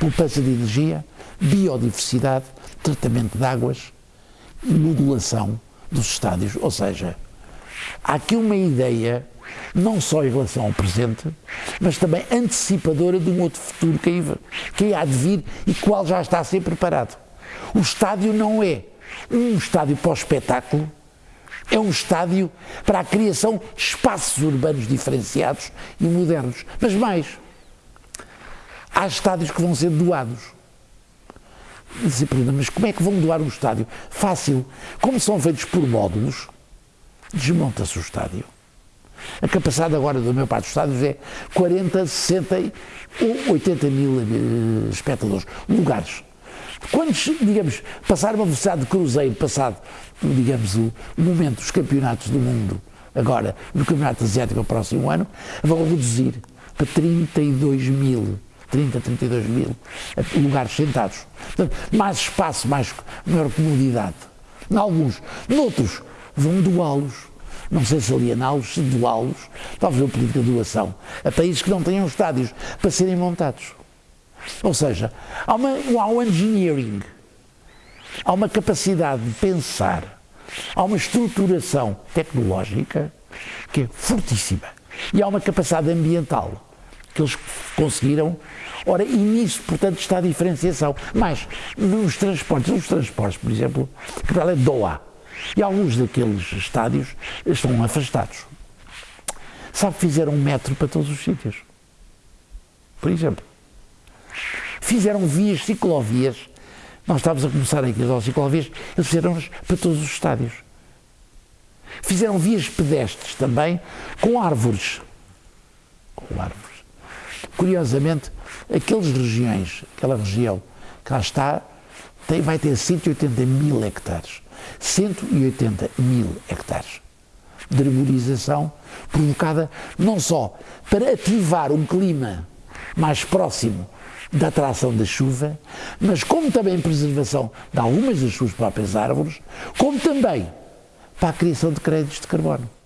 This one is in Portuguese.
poupança de energia, biodiversidade, tratamento de águas modulação dos estádios. Ou seja, há aqui uma ideia, não só em relação ao presente, mas também antecipadora de um outro futuro que que há de vir e qual já está a ser preparado. O estádio não é um estádio para o espetáculo, é um estádio para a criação de espaços urbanos diferenciados e modernos. Mas mais, há estádios que vão ser doados. Mas como é que vão doar um estádio? Fácil. Como são feitos por módulos, desmonta-se o estádio. A capacidade agora do meu parte dos estádios é 40, 60 ou 80 mil eh, espectadores, lugares. Quantos, digamos, passar uma velocidade de cruzeiro, passado, digamos, o momento dos campeonatos do mundo, agora, no Campeonato Asiático, o próximo ano, vão reduzir para 32 mil 30, 32 mil lugares sentados. Portanto, mais espaço, mais, maior comodidade. Em alguns. Noutros, vão doá-los. Não sei se aliená-los, se doá-los. Talvez uma política de doação. A países que não tenham estádios para serem montados. Ou seja, há, uma, há um engineering, há uma capacidade de pensar, há uma estruturação tecnológica que é fortíssima. E há uma capacidade ambiental que eles conseguiram. Ora, e nisso, portanto, está a diferenciação. Mas, nos transportes, os transportes, por exemplo, que é Doha, e alguns daqueles estádios estão afastados. Sabe fizeram um metro para todos os sítios? Por exemplo. Fizeram vias, ciclovias. Nós estávamos a começar aqui as ciclovias, eles fizeram para todos os estádios. Fizeram vias pedestres também, com árvores. Com árvores. Curiosamente, aquelas regiões, aquela região que lá está, tem, vai ter 180 mil hectares. 180 mil hectares de arborização provocada não só para ativar um clima mais próximo da atração da chuva, mas como também preservação de algumas das suas próprias árvores, como também para a criação de créditos de carbono.